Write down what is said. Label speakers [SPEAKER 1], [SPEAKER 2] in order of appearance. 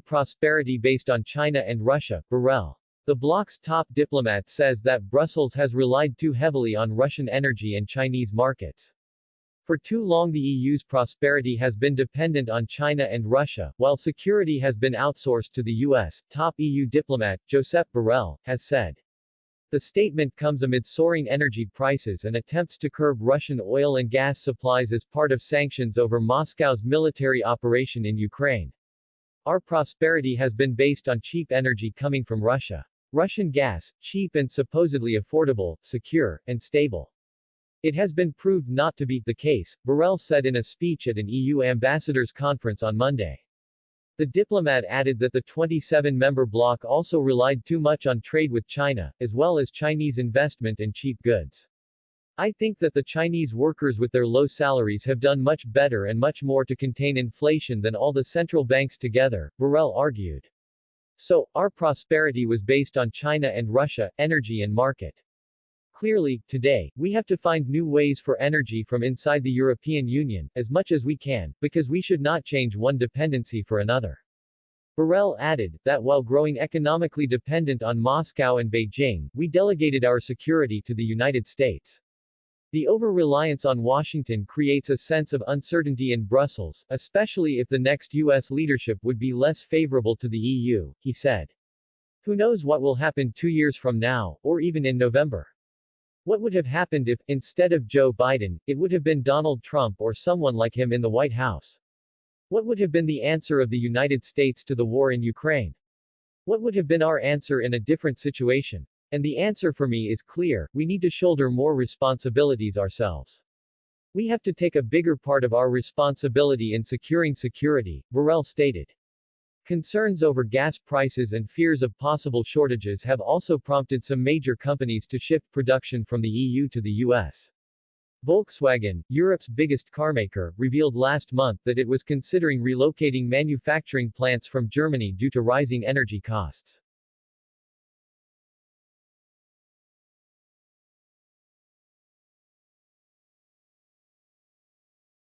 [SPEAKER 1] prosperity based on China and Russia, Borrell. The bloc's top diplomat says that Brussels has relied too heavily on Russian energy and Chinese markets. For too long the EU's prosperity has been dependent on China and Russia, while security has been outsourced to the US, top EU diplomat, Josep Borrell, has said. The statement comes amid soaring energy prices and attempts to curb Russian oil and gas supplies as part of sanctions over Moscow's military operation in Ukraine. Our prosperity has been based on cheap energy coming from Russia. Russian gas, cheap and supposedly affordable, secure, and stable. It has been proved not to be the case, Borrell said in a speech at an EU ambassadors conference on Monday. The diplomat added that the 27-member bloc also relied too much on trade with China, as well as Chinese investment and cheap goods. I think that the Chinese workers with their low salaries have done much better and much more to contain inflation than all the central banks together, Borrell argued. So, our prosperity was based on China and Russia, energy and market. Clearly, today, we have to find new ways for energy from inside the European Union, as much as we can, because we should not change one dependency for another. Borrell added, that while growing economically dependent on Moscow and Beijing, we delegated our security to the United States. The over-reliance on Washington creates a sense of uncertainty in Brussels, especially if the next U.S. leadership would be less favorable to the EU, he said. Who knows what will happen two years from now, or even in November. What would have happened if, instead of Joe Biden, it would have been Donald Trump or someone like him in the White House? What would have been the answer of the United States to the war in Ukraine? What would have been our answer in a different situation? And the answer for me is clear, we need to shoulder more responsibilities ourselves. We have to take a bigger part of our responsibility in securing security, Borrell stated. Concerns over gas prices and fears of possible shortages have also prompted some major companies to shift production from the EU to the US. Volkswagen, Europe's biggest carmaker, revealed last month that it was considering relocating manufacturing plants from Germany due to rising energy costs.